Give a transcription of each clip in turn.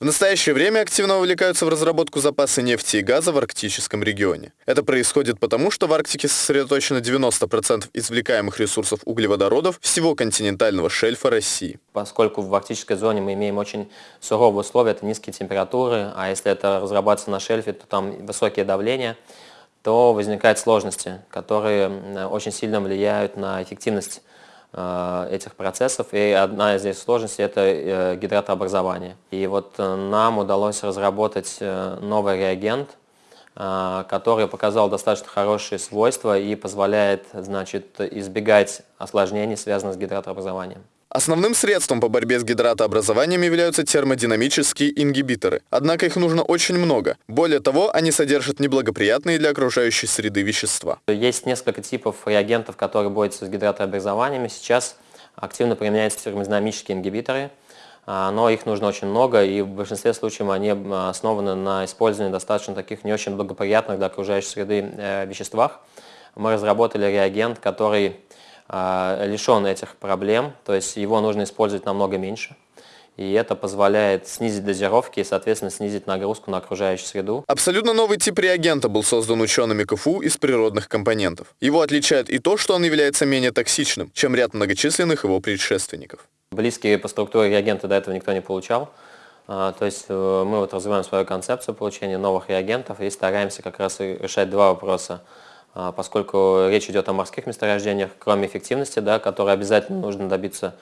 В настоящее время активно увлекаются в разработку запаса нефти и газа в арктическом регионе. Это происходит потому, что в Арктике сосредоточено 90% извлекаемых ресурсов углеводородов всего континентального шельфа России. Поскольку в арктической зоне мы имеем очень суровые условия, это низкие температуры, а если это разрабатывается на шельфе, то там высокие давления, то возникают сложности, которые очень сильно влияют на эффективность этих процессов. И одна из здесь сложностей – это э, гидратообразование. И вот э, нам удалось разработать новый реагент, который показал достаточно хорошие свойства и позволяет значит, избегать осложнений, связанных с гидратообразованием. Основным средством по борьбе с гидратообразованием являются термодинамические ингибиторы. Однако их нужно очень много. Более того, они содержат неблагоприятные для окружающей среды вещества. Есть несколько типов реагентов, которые борются с гидратообразованиями. Сейчас активно применяются термодинамические ингибиторы, а, но их нужно очень много, и в большинстве случаев они основаны на использовании достаточно таких не очень благоприятных для окружающей среды э, веществах. Мы разработали реагент, который лишен этих проблем, то есть его нужно использовать намного меньше. И это позволяет снизить дозировки и, соответственно, снизить нагрузку на окружающую среду. Абсолютно новый тип реагента был создан учеными КФУ из природных компонентов. Его отличает и то, что он является менее токсичным, чем ряд многочисленных его предшественников. Близкие по структуре реагенты до этого никто не получал. А, то есть э, мы вот развиваем свою концепцию получения новых реагентов и стараемся как раз решать два вопроса – а, поскольку речь идет о морских месторождениях, кроме эффективности, да, которой обязательно нужно добиться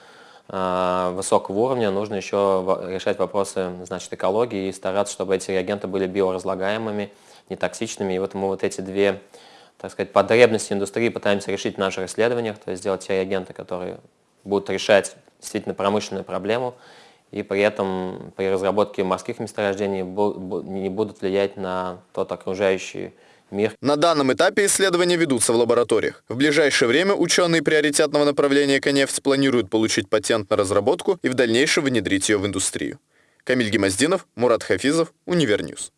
а, высокого уровня, нужно еще решать вопросы значит, экологии и стараться, чтобы эти реагенты были биоразлагаемыми, нетоксичными. И вот мы вот эти две так сказать, потребности индустрии пытаемся решить в наших исследованиях, то есть сделать те реагенты, которые будут решать действительно промышленную проблему, и при этом при разработке морских месторождений не будут влиять на тот окружающий мир. На данном этапе исследования ведутся в лабораториях. В ближайшее время ученые приоритетного направления «Эконефть» планируют получить патент на разработку и в дальнейшем внедрить ее в индустрию. Камиль Гемоздинов, Мурат Хафизов, Univer News.